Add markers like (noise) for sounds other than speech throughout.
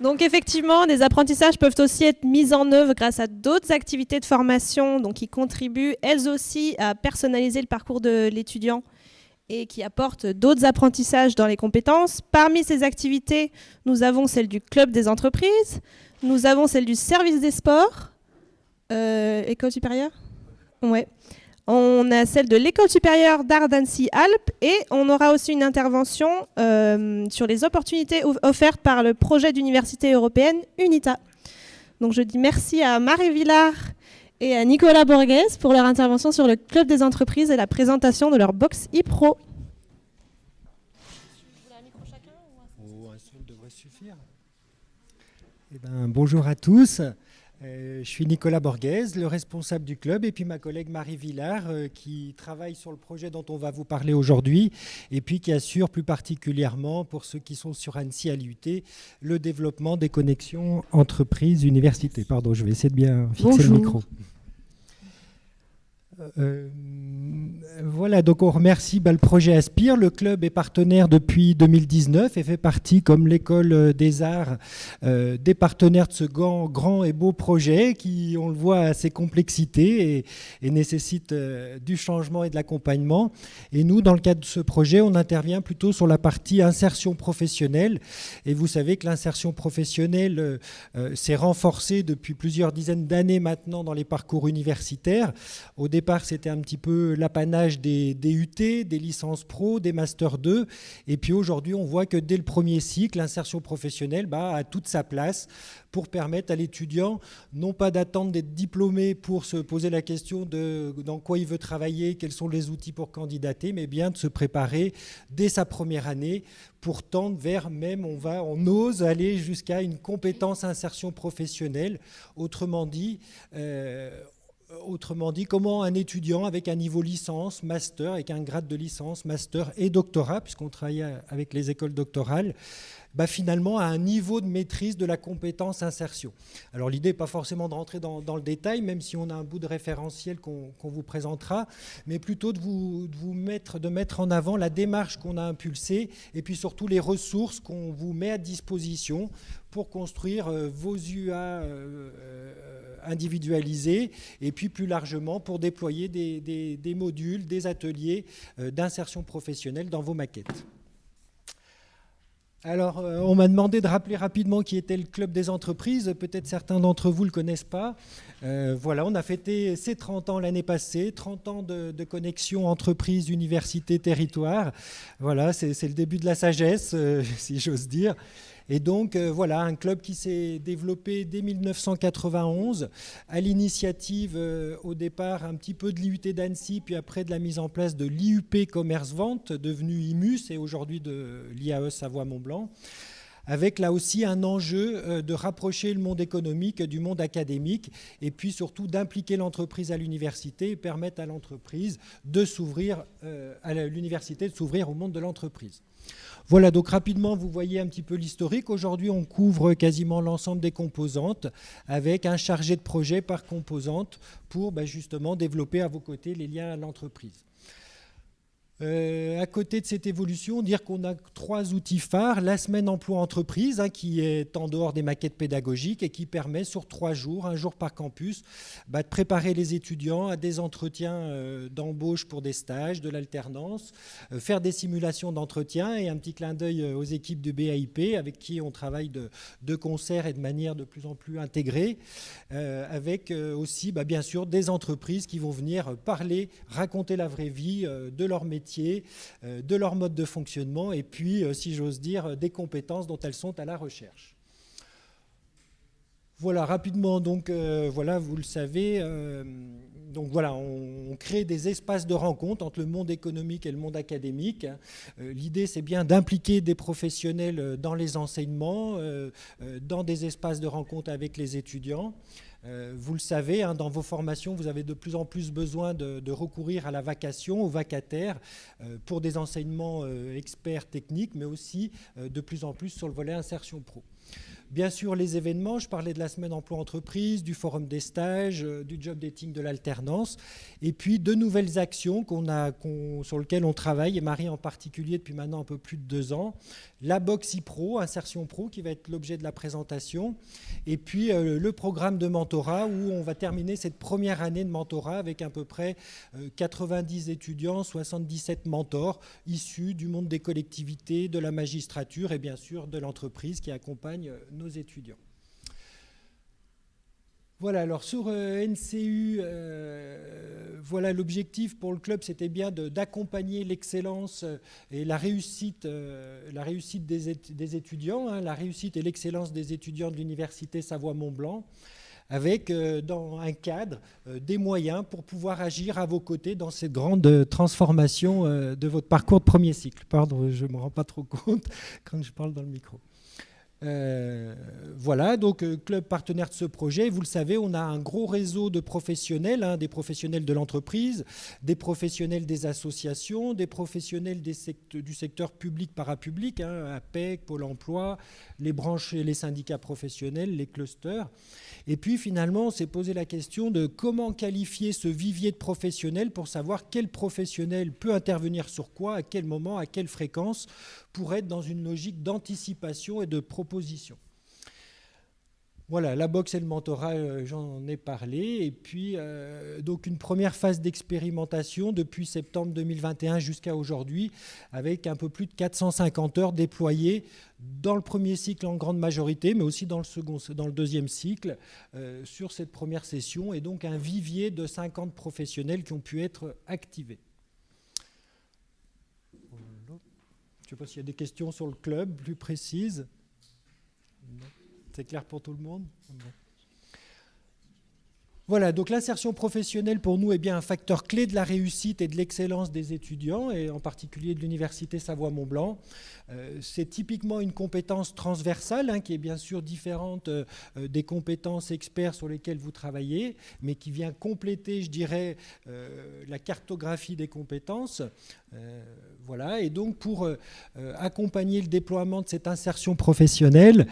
Donc effectivement, des apprentissages peuvent aussi être mis en œuvre grâce à d'autres activités de formation donc qui contribuent elles aussi à personnaliser le parcours de l'étudiant et qui apportent d'autres apprentissages dans les compétences. Parmi ces activités, nous avons celle du club des entreprises, nous avons celle du service des sports, euh, école supérieure? Ouais. On a celle de l'école supérieure d'art d'Annecy-Alpes et on aura aussi une intervention euh, sur les opportunités offertes par le projet d'université européenne UNITA. Donc je dis merci à Marie Villard et à Nicolas Borges pour leur intervention sur le club des entreprises et la présentation de leur box e-pro. Eh ben, bonjour à tous. Euh, je suis Nicolas Borghese, le responsable du club, et puis ma collègue Marie Villard, euh, qui travaille sur le projet dont on va vous parler aujourd'hui, et puis qui assure plus particulièrement, pour ceux qui sont sur Annecy à l'IUT, le développement des connexions entreprises-universités. Pardon, je vais essayer de bien fixer le micro. Euh, voilà, donc on remercie le projet Aspire. Le club est partenaire depuis 2019 et fait partie, comme l'école des arts, euh, des partenaires de ce grand, grand, et beau projet qui, on le voit, a ses complexités et, nécessite euh, du changement et de l'accompagnement. Et nous, dans le cadre de ce projet, on intervient plutôt sur la partie insertion professionnelle. Et vous savez que l'insertion professionnelle s'est renforcée depuis plusieurs dizaines d'années maintenant dans les parcours universitaires. Au départ, c'était un petit peu l'apanage des DUT, des licences pro, des Master 2. Et puis aujourd'hui, on voit que dès le premier cycle, l'insertion professionnelle bah, a toute sa place pour permettre à l'étudiant, non pas d'attendre d'être diplômé pour se poser la question de dans quoi il veut travailler, quels sont les outils pour candidater, mais bien de se préparer dès sa première année pour tendre vers même, on, va, on ose aller jusqu'à une compétence insertion professionnelle. Autrement dit, euh, autrement dit, comment un étudiant avec un niveau licence, master, avec un grade de licence, master et doctorat, puisqu'on travaille avec les écoles doctorales, bah, finalement a un niveau de maîtrise de la compétence insertion. Alors l'idée n'est pas forcément de rentrer dans, le détail, même si on a un bout de référentiel qu'on vous présentera, mais plutôt de vous, mettre en avant la démarche qu'on a impulsée et puis surtout les ressources qu'on vous met à disposition pour construire euh, vos UA euh, euh, individualisés et puis plus largement pour déployer des modules, des ateliers d'insertion professionnelle dans vos maquettes. Alors, on m'a demandé de rappeler rapidement qui était le Club des entreprises. Peut-être certains d'entre vous ne le connaissent pas. Voilà, on a fêté ses 30 ans l'année passée, 30 ans de, connexion entreprise, université, territoire. Voilà, c'est le début de la sagesse, (laughs) si j'ose dire. Et donc, euh, voilà, un club qui s'est développé dès 1991, à l'initiative, euh, au départ, un petit peu de l'IUT d'Annecy, puis après de la mise en place de l'IUP Commerce-Vente, devenu IMUS, et aujourd'hui de l'IAE Savoie-Mont-Blanc avec là aussi un enjeu euh, de rapprocher le monde économique du monde académique et puis surtout d'impliquer l'entreprise à l'université et permettre à l'entreprise de s'ouvrir, à l'université de s'ouvrir au monde de l'entreprise. Voilà, donc rapidement, vous voyez un petit peu l'historique. Aujourd'hui, on couvre quasiment l'ensemble des composantes avec un chargé de projet par composante pour bah, justement développer à vos côtés les liens à l'entreprise. Euh, à côté de cette évolution, dire qu'on a trois outils phares. La semaine emploi entreprise, hein, qui est en dehors des maquettes pédagogiques et qui permet sur trois jours, un jour par campus, bah, de préparer les étudiants à des entretiens euh, d'embauche pour des stages, de l'alternance, euh, faire des simulations d'entretien et un petit clin d'œil aux équipes du BAIP avec qui on travaille de, de, concert et de manière de plus en plus intégrée, avec aussi bah, bien sûr des entreprises qui vont venir parler, raconter la vraie vie de leur métier euh, de leur mode de fonctionnement et puis, euh, si j'ose dire, des compétences dont elles sont à la recherche. Voilà, rapidement, donc, euh, voilà, vous le savez, donc voilà, on, crée des espaces de rencontre entre le monde économique et le monde académique. L'idée, c'est bien d'impliquer des professionnels dans les enseignements, dans des espaces de rencontre avec les étudiants. Euh, vous le savez, hein, dans vos formations, vous avez de plus en plus besoin de, recourir à la vacation, aux vacataires, euh, pour des enseignements euh, experts techniques, mais aussi de plus en plus sur le volet insertion pro. Bien sûr, les événements, je parlais de la semaine emploi-entreprise, du forum des stages, euh, du job dating de l'alternance, et puis de nouvelles actions sur lesquelles on travaille, et Marie en particulier depuis maintenant un peu plus de deux ans. La Boxy Pro, Insertion Pro, qui va être l'objet de la présentation, et puis euh, le programme de mentorat, où on va terminer cette première année de mentorat avec à peu près 90 euh, étudiants, 77 mentors, issus du monde des collectivités, de la magistrature et bien sûr de l'entreprise qui accompagne nos étudiants. Voilà, alors sur euh, NCU, euh, voilà l'objectif pour le club, c'était bien d'accompagner l'excellence euh, et la réussite, la réussite des, étudiants, hein, la réussite et l'excellence des étudiants de l'université Savoie-Mont-Blanc, avec dans un cadre des moyens pour pouvoir agir à vos côtés dans cette grande transformation de votre parcours de premier cycle. Pardon, je ne me rends pas trop compte (laughs) quand je parle dans le micro. Euh, voilà, donc euh, club partenaire de ce projet. Vous le savez, on a un gros réseau de professionnels, hein, des professionnels de l'entreprise, des professionnels des associations, des professionnels du secteur public parapublic, hein, APEC, Pôle emploi, les branches et les syndicats professionnels, les clusters. Et puis finalement, on s'est posé la question de comment qualifier ce vivier de professionnels pour savoir quel professionnel peut intervenir sur quoi, à quel moment, à quelle fréquence, pour être dans une logique d'anticipation et de proposition. Voilà, la boxe et le mentorat, euh, j'en ai parlé. Et puis, euh, donc une première phase d'expérimentation depuis septembre 2021 jusqu'à aujourd'hui, avec un peu plus de 450 heures déployées dans le premier cycle en grande majorité, mais aussi dans le, second, dans le deuxième cycle, euh, sur cette première session, et donc un vivier de 50 professionnels qui ont pu être activés. Je ne sais pas s'il y a des questions sur le club plus précises. C'est clair pour tout le monde voilà, donc l'insertion professionnelle pour nous est bien un facteur clé de la réussite et de l'excellence des étudiants, et en particulier de l'Université Savoie-Mont-Blanc. Euh, c'est typiquement une compétence transversale, hein, qui est bien sûr différente euh, des compétences experts sur lesquelles vous travaillez, mais qui vient compléter, je dirais, euh, la cartographie des compétences. Voilà, et donc pour accompagner le déploiement de cette insertion professionnelle,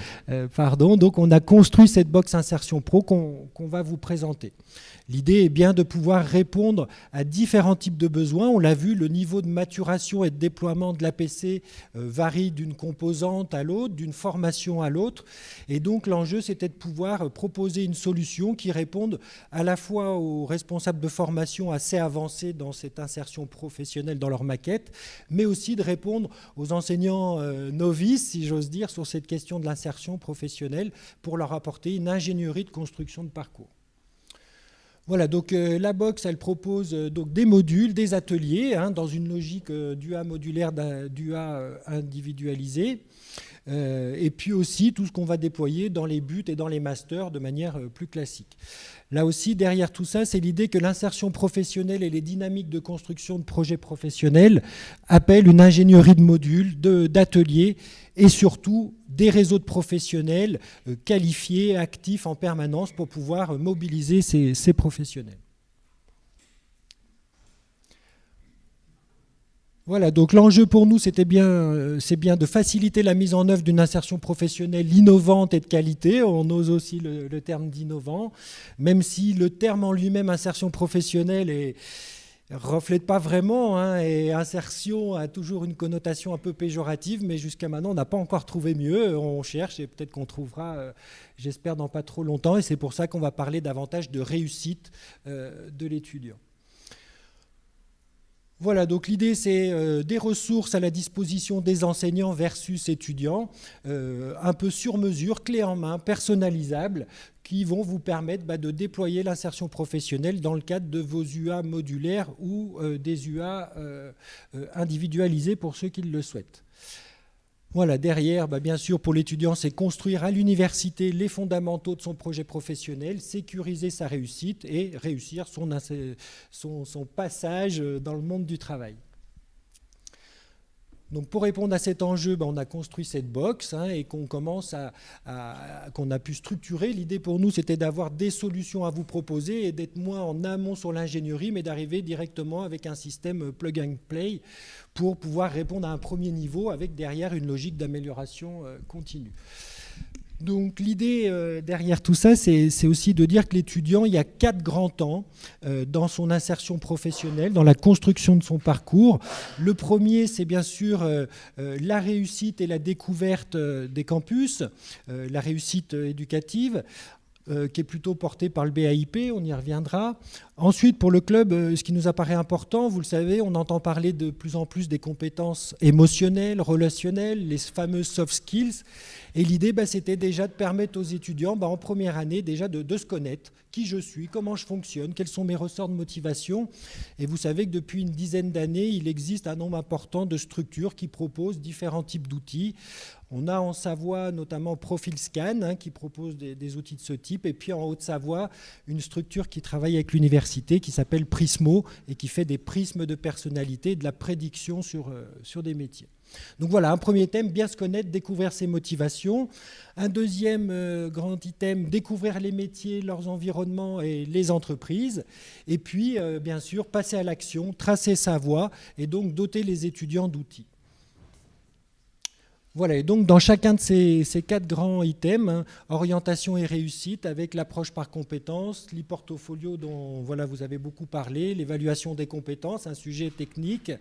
pardon, donc on a construit cette box insertion pro qu'on va vous présenter. L'idée est bien de pouvoir répondre à différents types de besoins. On l'a vu, le niveau de maturation et de déploiement de l'APC euh, varie d'une composante à l'autre, d'une formation à l'autre. Et donc l'enjeu, c'était de pouvoir proposer une solution qui réponde à la fois aux responsables de formation assez avancés dans cette insertion professionnelle dans leur maquette, mais aussi de répondre aux enseignants euh, novices, si j'ose dire, sur cette question de l'insertion professionnelle pour leur apporter une ingénierie de construction de parcours. Voilà, donc euh, la box, elle propose euh, donc des modules, des ateliers, hein, dans une logique euh, du A modulaire, du A individualisé, et puis aussi tout ce qu'on va déployer dans les buts et dans les masters de manière plus classique. Là aussi, derrière tout ça, c'est l'idée que l'insertion professionnelle et les dynamiques de construction de projets professionnels appellent une ingénierie de modules, d'ateliers, et surtout des réseaux de professionnels euh, qualifiés, actifs en permanence pour pouvoir mobiliser ces, professionnels. Voilà, donc l'enjeu pour nous, c'était bien, euh, c'est bien de faciliter la mise en œuvre d'une insertion professionnelle innovante et de qualité. On ose aussi le terme d'innovant, même si le terme en lui-même, insertion professionnelle, est, reflète pas vraiment, hein, et insertion a toujours une connotation un peu péjorative, mais jusqu'à maintenant, on n'a pas encore trouvé mieux. On cherche et peut-être qu'on trouvera, euh, j'espère, dans pas trop longtemps, et c'est pour ça qu'on va parler davantage de réussite euh, de l'étudiant. Voilà, donc l'idée c'est euh, des ressources à la disposition des enseignants versus étudiants, un peu sur mesure, clé en main, personnalisable, qui vont vous permettre bah, de déployer l'insertion professionnelle dans le cadre de vos UA modulaires ou euh, des UA euh, euh, individualisés pour ceux qui le souhaitent. Voilà, derrière, bah, bien sûr, pour l'étudiant, c'est construire à l'université les fondamentaux de son projet professionnel, sécuriser sa réussite et réussir son, son passage dans le monde du travail. Donc pour répondre à cet enjeu, ben, on a construit cette box hein, et qu'on commence à, qu'on a pu structurer. L'idée pour nous, c'était d'avoir des solutions à vous proposer et d'être moins en amont sur l'ingénierie, mais d'arriver directement avec un système plug and play pour pouvoir répondre à un premier niveau avec derrière une logique d'amélioration euh, continue. Donc l'idée euh, derrière tout ça, c'est aussi de dire que l'étudiant, il y a quatre grands temps euh, dans son insertion professionnelle, dans la construction de son parcours. Le premier, c'est bien sûr euh, la réussite et la découverte des campus, la réussite éducative. Qui est plutôt portée par le BAIP, on y reviendra. Ensuite, pour le club, ce qui nous apparaît important, vous le savez, on entend parler de plus en plus des compétences émotionnelles, relationnelles, les fameuses soft skills. Et l'idée, bah, c'était déjà de permettre aux étudiants, bah, en première année, déjà de, se connaître, qui je suis, comment je fonctionne, quels sont mes ressorts de motivation. Et vous savez que depuis une dizaine d'années, il existe un nombre important de structures qui proposent différents types d'outils. On a en Savoie notamment Profil Scan hein, qui propose des, outils de ce type. Et puis en Haute-Savoie, une structure qui travaille avec l'université qui s'appelle Prismo et qui fait des prismes de personnalité de la prédiction sur, euh, sur des métiers. Donc voilà, un premier thème, bien se connaître, découvrir ses motivations. Un deuxième euh, grand item, découvrir les métiers, leurs environnements et les entreprises. Et puis, euh, bien sûr, passer à l'action, tracer sa voie et donc doter les étudiants d'outils. Voilà, et donc dans chacun de ces, quatre grands items, hein, orientation et réussite avec l'approche par compétences, l'e-portfolio dont vous avez beaucoup parlé, l'évaluation des compétences, un sujet technique,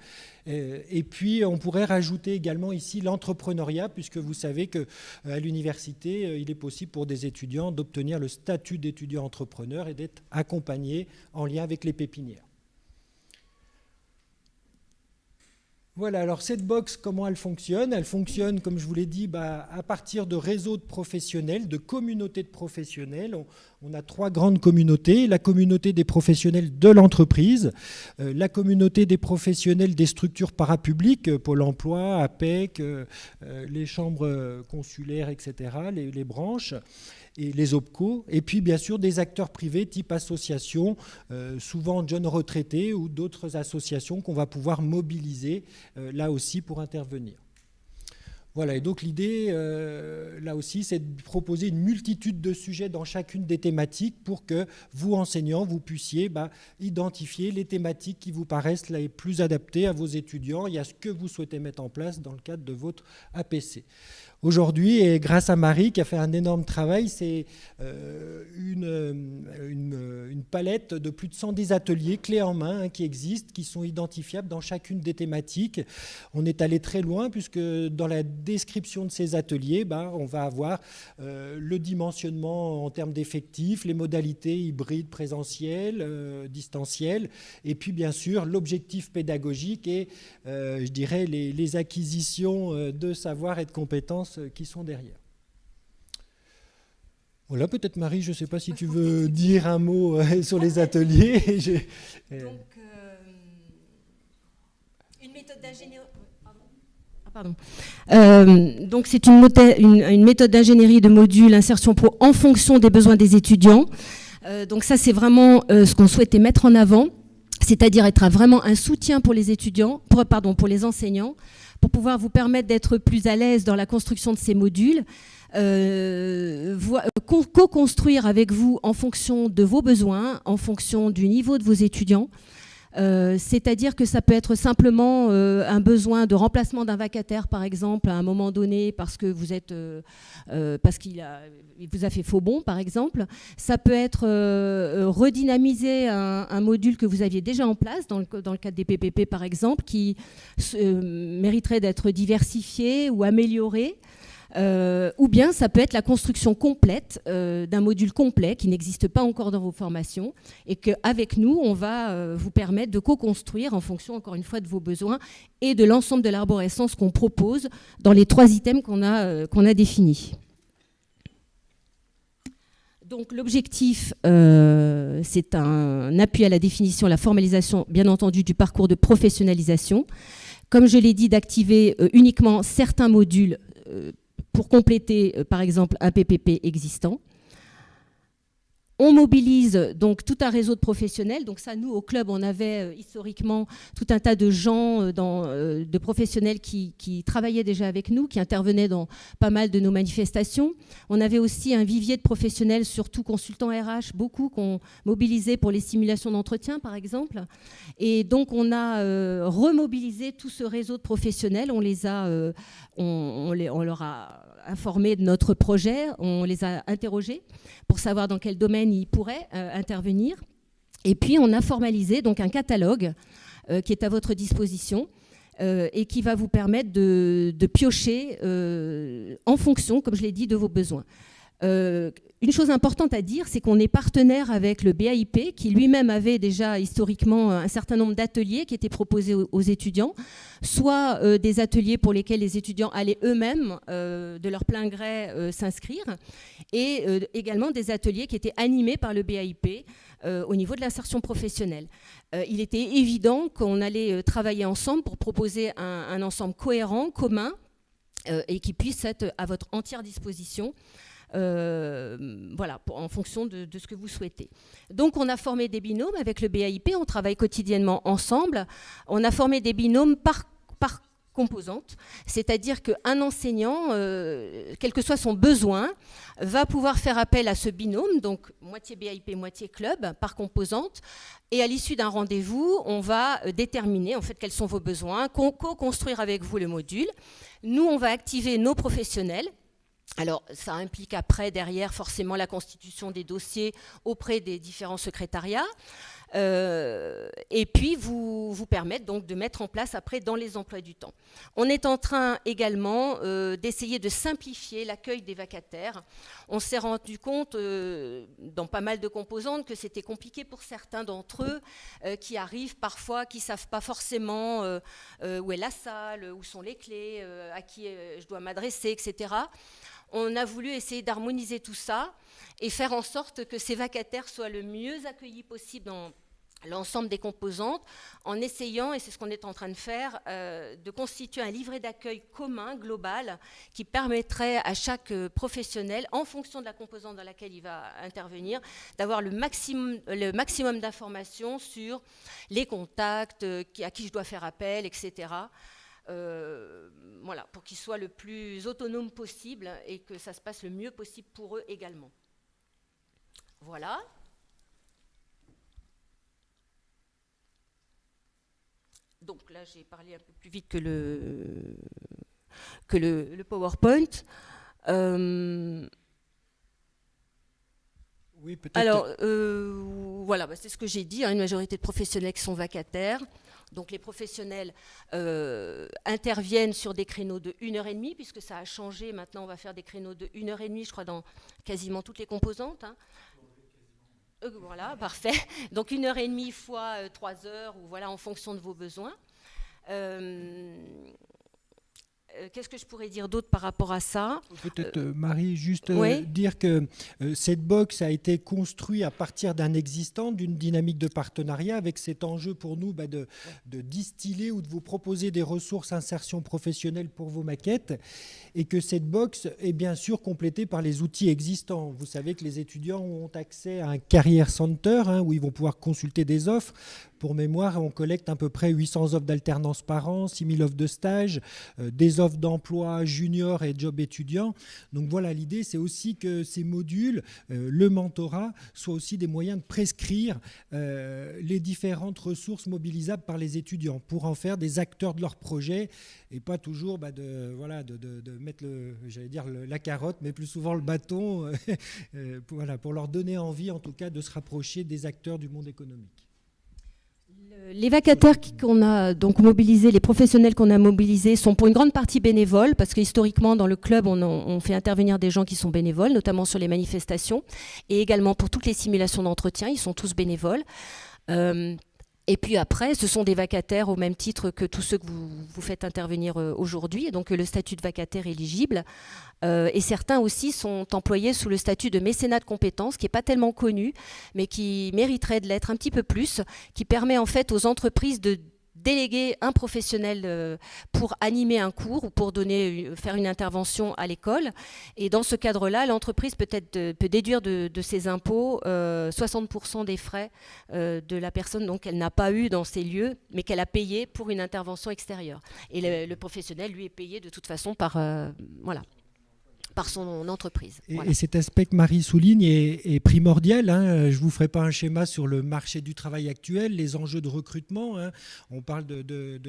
euh, et puis on pourrait rajouter également ici l'entrepreneuriat, puisque vous savez qu'à euh, l'université, euh, il est possible pour des étudiants d'obtenir le statut d'étudiant entrepreneur et d'être accompagnés en lien avec les pépinières. Voilà, alors cette box, comment elle fonctionne? Elle fonctionne, comme je vous l'ai dit, bah, à partir de réseaux de professionnels, de communautés de professionnels. On, a trois grandes communautés. La communauté des professionnels de l'entreprise, euh, la communauté des professionnels des structures parapubliques, euh, Pôle emploi, APEC, euh, les chambres consulaires, etc., les branches et les OPCO, et puis bien sûr des acteurs privés type association, euh, souvent jeunes retraités ou d'autres associations qu'on va pouvoir mobiliser euh, là aussi pour intervenir. Voilà, et donc l'idée, euh, là aussi, c'est de proposer une multitude de sujets dans chacune des thématiques pour que vous, enseignants, vous puissiez bah, identifier les thématiques qui vous paraissent les plus adaptées à vos étudiants et à ce que vous souhaitez mettre en place dans le cadre de votre APC. Aujourd'hui, et grâce à Marie qui a fait un énorme travail, c'est euh, euh, une, palette de plus de 110 ateliers clés en main hein, qui existent, qui sont identifiables dans chacune des thématiques. On est allé très loin puisque dans la description de ces ateliers, bah, on va avoir euh, le dimensionnement en termes d'effectifs, les modalités hybrides, présentielles, distancielles, et puis bien sûr l'objectif pédagogique et, je dirais, les acquisitions de savoir et de compétences euh, qui sont derrière. Voilà, peut-être Marie, je ne sais pas si tu veux (laughs) dire un mot euh, (laughs) sur les ateliers. (laughs) Donc, euh, une méthode d'ingénierie. Ah, donc c'est une, une, méthode d'ingénierie de modules insertion pro en fonction des besoins des étudiants. donc ça c'est vraiment ce qu'on souhaitait mettre en avant, c'est-à-dire être vraiment un soutien pour les étudiants, pour, pardon, pour les enseignants, pour pouvoir vous permettre d'être plus à l'aise dans la construction de ces modules, euh, co-construire avec vous en fonction de vos besoins, en fonction du niveau de vos étudiants, euh, c'est-à-dire que ça peut être simplement euh, un besoin de remplacement d'un vacataire, par exemple, à un moment donné, parce que vous êtes, euh, parce qu'il vous a fait faux bon, par exemple. Ça peut être redynamiser un, module que vous aviez déjà en place, dans le, dans le cadre des PPP, par exemple, qui mériterait d'être diversifié ou amélioré. Euh, ou bien ça peut être la construction complète euh, d'un module complet qui n'existe pas encore dans vos formations et qu'avec nous, on va euh, vous permettre de co-construire en fonction, encore une fois, de vos besoins et de l'ensemble de l'arborescence qu'on propose dans les trois items qu'on a, a définis. Donc l'objectif, c'est un appui à la définition, la formalisation, bien entendu, du parcours de professionnalisation. Comme je l'ai dit, d'activer uniquement certains modules pour compléter, euh, par exemple, un PPP existant. On mobilise donc tout un réseau de professionnels. Donc ça, nous, au club, on avait euh, historiquement tout un tas de gens, euh, de professionnels qui, travaillaient déjà avec nous, qui intervenaient dans pas mal de nos manifestations. On avait aussi un vivier de professionnels, surtout consultants RH, beaucoup qu'on mobilisait pour les simulations d'entretien, par exemple. Et donc, on a remobilisé tout ce réseau de professionnels. On les a, on, on leur a informés de notre projet, on les a interrogés pour savoir dans quel domaine ils pourraient intervenir. Et puis on a formalisé donc un catalogue qui est à votre disposition et qui va vous permettre de, de piocher en fonction, comme je l'ai dit, de vos besoins. Euh, une chose importante à dire, c'est qu'on est partenaire avec le BAIP, qui lui-même avait déjà historiquement un certain nombre d'ateliers qui étaient proposés aux, étudiants, soit euh, des ateliers pour lesquels les étudiants allaient eux-mêmes, euh, de leur plein gré, s'inscrire, et également des ateliers qui étaient animés par le BAIP au niveau de l'insertion professionnelle. il était évident qu'on allait travailler ensemble pour proposer un ensemble cohérent, commun, et qui puisse être à votre entière disposition euh, voilà, en fonction de, ce que vous souhaitez. Donc on a formé des binômes avec le BAIP, on travaille quotidiennement ensemble. On a formé des binômes par, par composante, c'est-à-dire qu'un enseignant, euh, quel que soit son besoin, va pouvoir faire appel à ce binôme, donc moitié BIP, moitié club, par composante, et à l'issue d'un rendez-vous, on va euh, déterminer en fait quels sont vos besoins, co-construire avec vous le module. Nous, on va activer nos professionnels alors, ça implique après, derrière, forcément la constitution des dossiers auprès des différents secrétariats. Euh, et puis, vous, vous permettre donc de mettre en place après dans les emplois du temps. On est en train également euh, d'essayer de simplifier l'accueil des vacataires. On s'est rendu compte, euh, dans pas mal de composantes, que c'était compliqué pour certains d'entre eux qui arrivent parfois, qui ne savent pas forcément où est la salle, où sont les clés, à qui je dois m'adresser, etc on a voulu essayer d'harmoniser tout ça et faire en sorte que ces vacataires soient le mieux accueillis possible dans l'ensemble des composantes, en essayant, et c'est ce qu'on est en train de faire, euh, de constituer un livret d'accueil commun, global, qui permettrait à chaque professionnel, en fonction de la composante dans laquelle il va intervenir, d'avoir le maximum, le maximum d'informations sur les contacts, euh, à qui je dois faire appel, etc. Euh, voilà, pour qu'ils soient le plus autonomes possible et que ça se passe le mieux possible pour eux également. Voilà. Donc là, j'ai parlé un peu plus vite que le, que le, PowerPoint. Euh, oui, peut-être. Alors, euh, voilà, bah, c'est ce que j'ai dit, hein, une majorité de professionnels qui sont vacataires. Donc les professionnels euh, interviennent sur des créneaux de 1h30, puisque ça a changé. Maintenant, on va faire des créneaux de 1h30, je crois, dans quasiment toutes les composantes. Hein. Euh, voilà, parfait. (laughs) Donc 1h30 fois 3 heures, ou voilà, en fonction de vos besoins. Euh, qu'est-ce que je pourrais dire d'autre par rapport à ça Peut-être, euh, Marie, juste euh, dire que cette box a été construite à partir d'un existant, d'une dynamique de partenariat, avec cet enjeu pour nous bah, de, de, distiller ou de vous proposer des ressources insertion professionnelle pour vos maquettes, et que cette box est bien sûr complétée par les outils existants. Vous savez que les étudiants ont accès à un carrière center, hein, où ils vont pouvoir consulter des offres, pour mémoire, on collecte à peu près 800 offres d'alternance par an, 6000 offres de stage, euh, des offres d'emploi junior et job étudiant. Donc voilà, l'idée, c'est aussi que ces modules, euh, le mentorat, soient aussi des moyens de prescrire euh, les différentes ressources mobilisables par les étudiants pour en faire des acteurs de leur projet et pas toujours bah, de, voilà, de, mettre, j'allais dire, la carotte, mais plus souvent le bâton, (laughs) voilà, pour leur donner envie, en tout cas, de se rapprocher des acteurs du monde économique. Les vacataires qu'on a donc mobilisés, les professionnels qu'on a mobilisés sont pour une grande partie bénévoles, parce que historiquement dans le club on, fait intervenir des gens qui sont bénévoles, notamment sur les manifestations, et également pour toutes les simulations d'entretien, ils sont tous bénévoles. Euh, et puis après, ce sont des vacataires au même titre que tous ceux que vous, vous faites intervenir euh, aujourd'hui, donc le statut de vacataire éligible. Euh, et certains aussi sont employés sous le statut de mécénat de compétences, qui n'est pas tellement connu, mais qui mériterait de l'être un petit peu plus, qui permet en fait aux entreprises de déléguer un professionnel euh, pour animer un cours ou pour donner, euh, faire une intervention à l'école. Et dans ce cadre-là, l'entreprise peut, être, peut déduire de, ses impôts 60% euh, des frais de la personne qu'elle n'a pas eu dans ces lieux, mais qu'elle a payé pour une intervention extérieure. Et le, professionnel, lui, est payé de toute façon par, voilà, par son entreprise. Et, cet aspect que Marie souligne est, primordial. Hein. Je ne vous ferai pas un schéma sur le marché du travail actuel, les enjeux de recrutement. Hein. On parle de, de,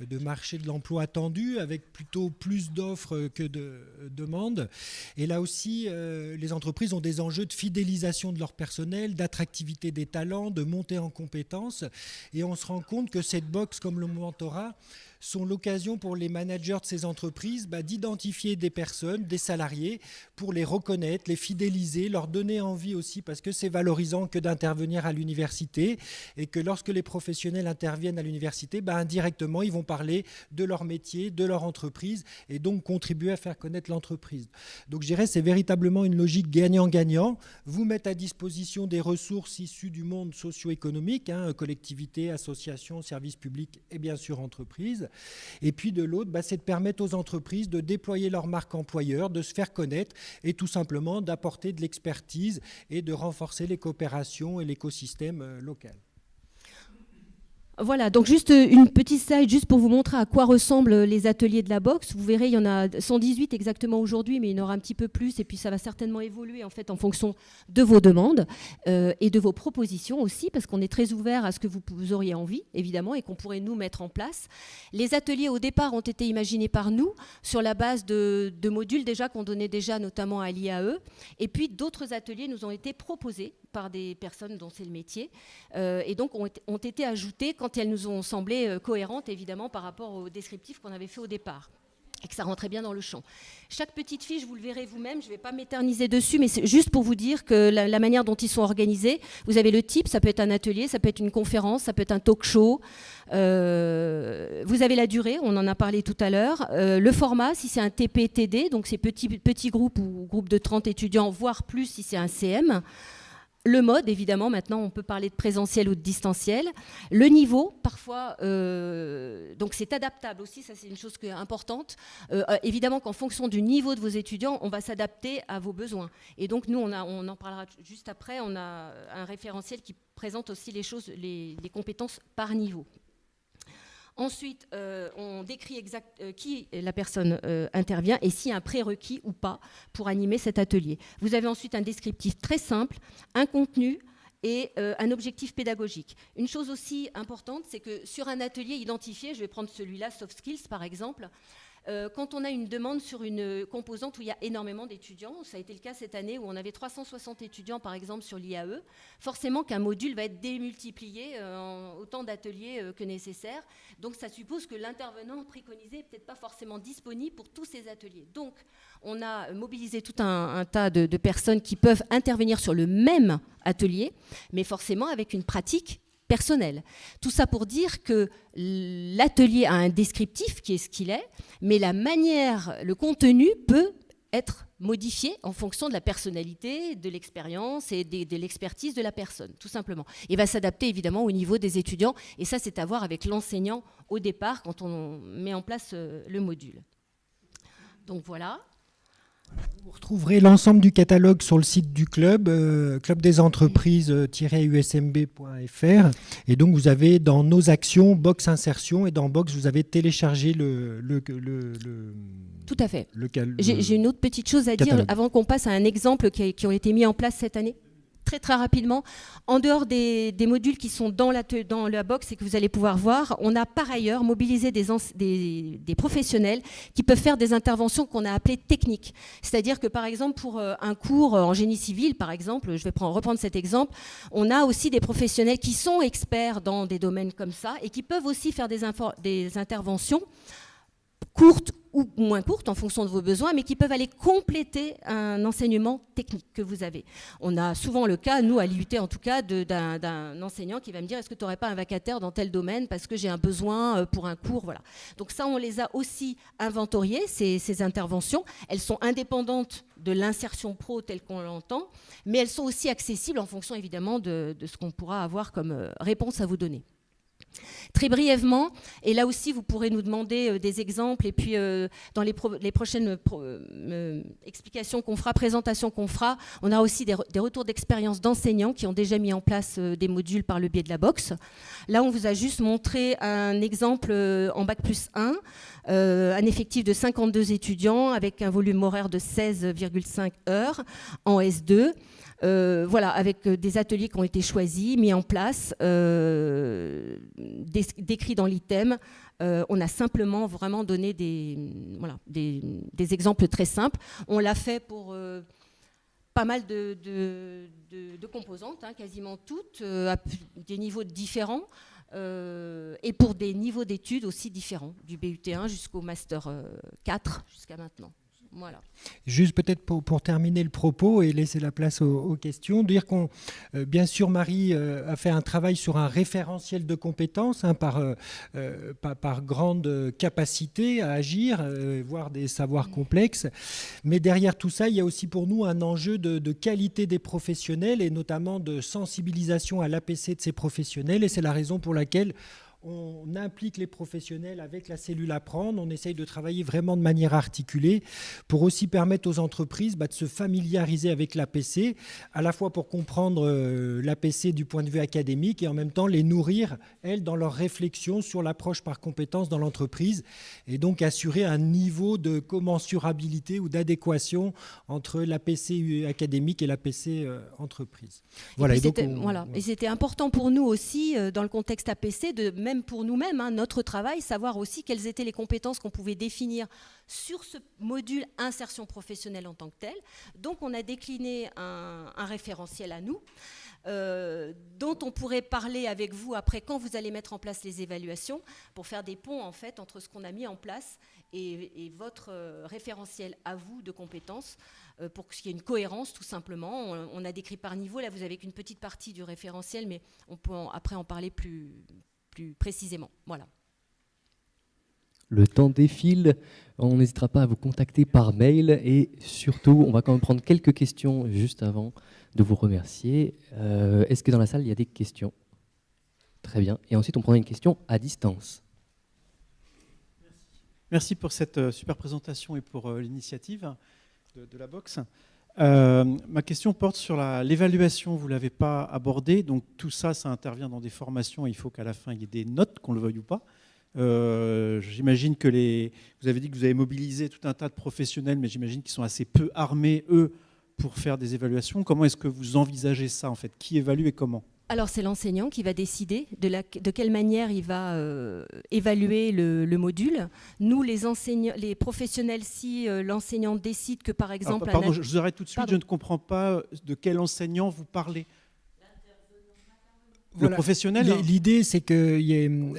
de, marché de l'emploi attendu avec plutôt plus d'offres que de demandes. Et là aussi, euh, les entreprises ont des enjeux de fidélisation de leur personnel, d'attractivité des talents, de montée en compétences. Et on se rend compte que cette box, comme le mentorat, sont l'occasion pour les managers de ces entreprises bah, d'identifier des personnes, des salariés, pour les reconnaître, les fidéliser, leur donner envie aussi, parce que c'est valorisant que d'intervenir à l'université, et que lorsque les professionnels interviennent à l'université, bah, indirectement, ils vont parler de leur métier, de leur entreprise, et donc contribuer à faire connaître l'entreprise. Donc je dirais c'est véritablement une logique gagnant-gagnant. Vous mettre à disposition des ressources issues du monde socio-économique, hein, collectivités, associations, services publics et bien sûr entreprises, et puis de l'autre, bah, c'est de permettre aux entreprises de déployer leur marque employeur, de se faire connaître et tout simplement d'apporter de l'expertise et de renforcer les coopérations et l'écosystème euh, local. Voilà, donc juste euh, une petite slide juste pour vous montrer à quoi ressemblent euh, les ateliers de la boxe. Vous verrez, il y en a 118 exactement aujourd'hui, mais il y en aura un petit peu plus et puis ça va certainement évoluer en fait en fonction de vos demandes euh, et de vos propositions aussi, parce qu'on est très ouvert à ce que vous, auriez envie, évidemment, et qu'on pourrait nous mettre en place. Les ateliers au départ ont été imaginés par nous sur la base de, modules déjà qu'on donnait déjà notamment à l'IAE, et puis d'autres ateliers nous ont été proposés par des personnes dont c'est le métier, et donc ont, été ajoutés quand elles nous ont semblé euh, cohérentes, évidemment, par rapport au descriptif qu'on avait fait au départ. Et que ça rentrait bien dans le champ. Chaque petite fiche, vous le verrez vous-même, je ne vais pas m'éterniser dessus, mais c'est juste pour vous dire que la, manière dont ils sont organisés, vous avez le type, ça peut être un atelier, ça peut être une conférence, ça peut être un talk show, euh, vous avez la durée, on en a parlé tout à l'heure, euh, le format, si c'est un TPTD, donc c'est petit, petit groupe ou groupe de 30 étudiants, voire plus si c'est un CM, le mode, évidemment, maintenant on peut parler de présentiel ou de distanciel. Le niveau, parfois, euh, donc c'est adaptable aussi, ça c'est une chose importante. Euh, euh, évidemment qu'en fonction du niveau de vos étudiants, on va s'adapter à vos besoins. Et donc nous, on, en parlera juste après, on a un référentiel qui présente aussi les choses, les compétences par niveau. Ensuite, euh, on décrit exact, euh, qui la personne euh, intervient et s'il y a un prérequis ou pas pour animer cet atelier. Vous avez ensuite un descriptif très simple, un contenu et un objectif pédagogique. Une chose aussi importante, c'est que sur un atelier identifié, je vais prendre celui-là, Soft Skills par exemple, euh, quand on a une demande sur une composante où il y a énormément d'étudiants, ça a été le cas cette année où on avait 360 étudiants par exemple sur l'IAE, forcément qu'un module va être démultiplié euh, en autant d'ateliers euh, que nécessaire. Donc ça suppose que l'intervenant préconisé n'est peut-être pas forcément disponible pour tous ces ateliers. Donc on a mobilisé tout un, tas de personnes qui peuvent intervenir sur le même atelier, mais forcément avec une pratique personnel. Tout ça pour dire que l'atelier a un descriptif qui est ce qu'il est, mais la manière, le contenu peut être modifié en fonction de la personnalité, de l'expérience et de, l'expertise de la personne, tout simplement. Il va s'adapter évidemment au niveau des étudiants, et ça c'est à voir avec l'enseignant au départ quand on met en place euh, le module. Donc voilà. Vous retrouverez l'ensemble du catalogue sur le site du club, euh, clubdesentreprise-usmb.fr. Et donc, vous avez dans nos actions Box Insertion et dans Box, vous avez téléchargé le. le, le, Tout à fait. J'ai une autre petite chose à dire avant qu'on passe à un exemple qui, qui ont été mis en place cette année très très rapidement. En dehors des, modules qui sont dans la, dans la box et que vous allez pouvoir voir, on a par ailleurs mobilisé des, professionnels qui peuvent faire des interventions qu'on a appelées techniques. C'est-à-dire que par exemple pour euh, un cours en génie civil, par exemple, je vais prendre, reprendre cet exemple, on a aussi des professionnels qui sont experts dans des domaines comme ça et qui peuvent aussi faire des, des interventions courtes ou moins courtes en fonction de vos besoins, mais qui peuvent aller compléter un enseignement technique que vous avez. On a souvent le cas, nous à l'IUT en tout cas, d'un enseignant qui va me dire est-ce que tu n'aurais pas un vacataire dans tel domaine parce que j'ai un besoin euh, pour un cours voilà. Donc ça, on les a aussi inventoriées, ces, interventions. Elles sont indépendantes de l'insertion pro telle qu'on l'entend, mais elles sont aussi accessibles en fonction évidemment de, de ce qu'on pourra avoir comme euh, réponse à vous donner. Très brièvement, et là aussi vous pourrez nous demander euh, des exemples, et puis euh, dans les, prochaines euh, explications qu'on fera, présentations qu'on fera, on a aussi des, retours d'expérience d'enseignants qui ont déjà mis en place des modules par le biais de la box. Là, on vous a juste montré un exemple en Bac plus 1, un effectif de 52 étudiants avec un volume horaire de 16,5 heures en S2. Euh, voilà, avec euh, des ateliers qui ont été choisis, mis en place, euh, décrits dans l'item. on a simplement vraiment donné des, voilà, exemples très simples. On l'a fait pour pas mal de, de, composantes, hein, quasiment toutes, à des niveaux différents. et pour des niveaux d'études aussi différents, du BUT1 jusqu'au Master 4 jusqu'à maintenant. Juste peut-être pour, terminer le propos et laisser la place aux, questions, dire qu'on, euh, bien sûr, Marie euh, a fait un travail sur un référentiel de compétences hein, euh, par, par, grande capacité à agir, voire des savoirs complexes. Mais derrière tout ça, il y a aussi pour nous un enjeu de qualité des professionnels et notamment de sensibilisation à l'APC de ces professionnels. Et c'est la raison pour laquelle on implique les professionnels avec la cellule Apprendre, on essaye de travailler vraiment de manière articulée pour aussi permettre aux entreprises bah, de se familiariser avec l'APC, à la fois pour comprendre euh, l'APC du point de vue académique et en même temps les nourrir, elles, dans leur réflexion sur l'approche par compétence dans l'entreprise et donc assurer un niveau de commensurabilité ou d'adéquation entre l'APC académique et l'APC euh, entreprise. Voilà, et c'était important pour nous aussi, euh, dans le contexte APC, de même pour nous-mêmes, hein, notre travail, savoir aussi quelles étaient les compétences qu'on pouvait définir sur ce module insertion professionnelle en tant que tel. Donc on a décliné un, référentiel à nous. Euh, dont on pourrait parler avec vous après quand vous allez mettre en place les évaluations pour faire des ponts en fait entre ce qu'on a mis en place et, votre euh, référentiel à vous de compétences euh, pour qu'il y ait une cohérence tout simplement. On, a décrit par niveau, là vous avez qu'une petite partie du référentiel mais on peut après en parler plus, précisément. Voilà. Le temps défile, on n'hésitera pas à vous contacter par mail et surtout, on va quand même prendre quelques questions juste avant de vous remercier. Euh, est-ce que dans la salle, il y a des questions? Très bien. Et ensuite, on prendra une question à distance. Merci pour cette euh, super présentation et pour euh, l'initiative de, de, la boxe. Euh, ma question porte sur l'évaluation, vous ne l'avez pas abordé, donc tout ça, ça intervient dans des formations, il faut qu'à la fin il y ait des notes, qu'on le veuille ou pas. Euh, j'imagine que. Vous avez dit que vous avez mobilisé tout un tas de professionnels, mais j'imagine qu'ils sont assez peu armés, eux, pour faire des évaluations. Comment est-ce que vous envisagez ça, en fait? Qui évalue et comment? Alors c'est l'enseignant qui va décider de, la, de, quelle manière il va euh, évaluer le, module. Nous, les, enseignants, les professionnels, si euh, l'enseignant décide que par exemple... pardon, je vous arrête tout de suite, je ne comprends pas de quel enseignant vous parlez professionnel hein. L'idée, c'est que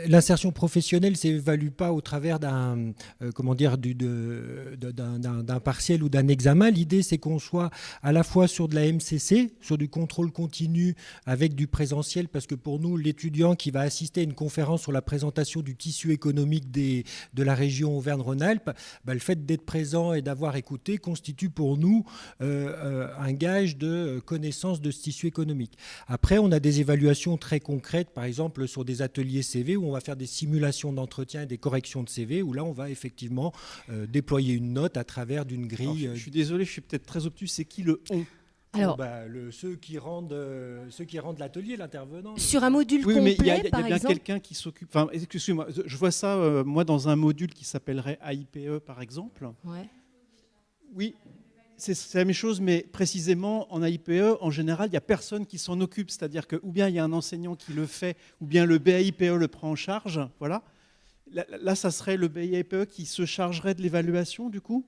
l'insertion professionnelle ne s'évalue pas au travers d'un euh, comment dire d'un partiel ou d'un examen. L'idée, c'est qu'on soit à la fois sur de la MCC, sur du contrôle continu avec du présentiel, parce que pour nous, l'étudiant qui va assister à une conférence sur la présentation du tissu économique des, de la région Auvergne-Rhône-Alpes, bah, le fait d'être présent et d'avoir écouté constitue pour nous euh, euh, un gage de connaissance de ce tissu économique. Après, on a des évaluations très concrètes, par exemple sur des ateliers CV où on va faire des simulations d'entretien et des corrections de CV, où là on va effectivement euh, déployer une note à travers d'une grille. je, suis désolé, je suis peut-être très obtus, c'est qui le on? Alors, bah, le, ceux qui rendent, euh, ceux qui rendent l'atelier, l'intervenant. Sur un module oui, complet, mais il y a, y a bien quelqu'un qui s'occupe. Enfin, excusez-moi, je vois ça euh, moi dans un module qui s'appellerait AIPE par exemple. Ouais. Oui, c'est la même chose, mais précisément en AIPE, en général, il n'y a personne qui s'en occupe. C'est-à-dire que ou bien il y a un enseignant qui le fait, ou bien le BAIPE le prend en charge. Voilà. Là, ça serait le BAIPE qui se chargerait de l'évaluation, du coup?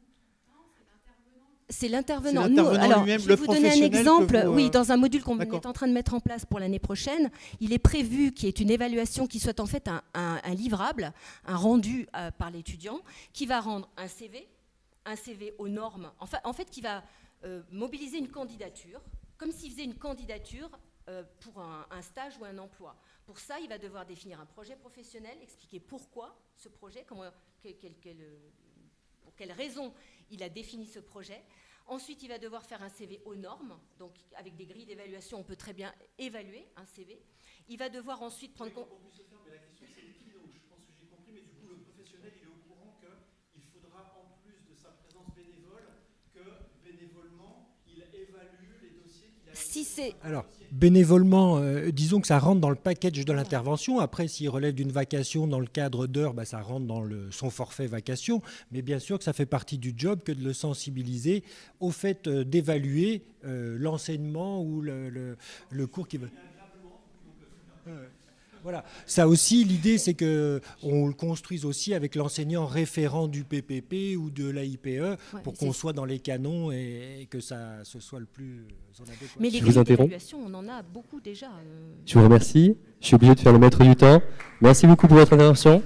C'est l'intervenant. Alors, je vais vous donner un exemple. Oui, euh, dans un module qu'on est en train de mettre en place pour l'année prochaine, il est prévu qu'il y ait une évaluation qui soit en fait un, livrable, un rendu euh, par l'étudiant, qui va rendre un CV, un CV aux normes, en fait, qui va euh, mobiliser une candidature, comme s'il faisait une candidature euh, pour un, stage ou un emploi. Pour ça, il va devoir définir un projet professionnel, expliquer pourquoi ce projet, comment, pour quelles raisons il a défini ce projet. Ensuite, il va devoir faire un CV aux normes, donc avec des grilles d'évaluation, on peut très bien évaluer un CV. Il va devoir ensuite prendre compte sa présence bénévole que bénévolement, il évalue les dossiers qu'il a Alors, bénévolement, euh, disons que ça rentre dans le package de l'intervention. Après, s'il relève d'une vacation dans le cadre d'heures, bah, ça rentre dans son forfait vacation. Mais bien sûr que ça fait partie du job que de le sensibiliser au fait euh, d'évaluer euh, l'enseignement ou le, cours qu'il veut. Euh, Voilà. Ça aussi, l'idée, c'est que on le construise aussi avec l'enseignant référent du PPP ou de l'AIPE ouais, pour qu'on soit dans les canons et, et que ça ce soit le plus en adéquation. Mais les Je vous interromps. on en a beaucoup déjà. euh. Je vous remercie. Je suis obligé de faire le maître du temps. Merci beaucoup pour votre intervention.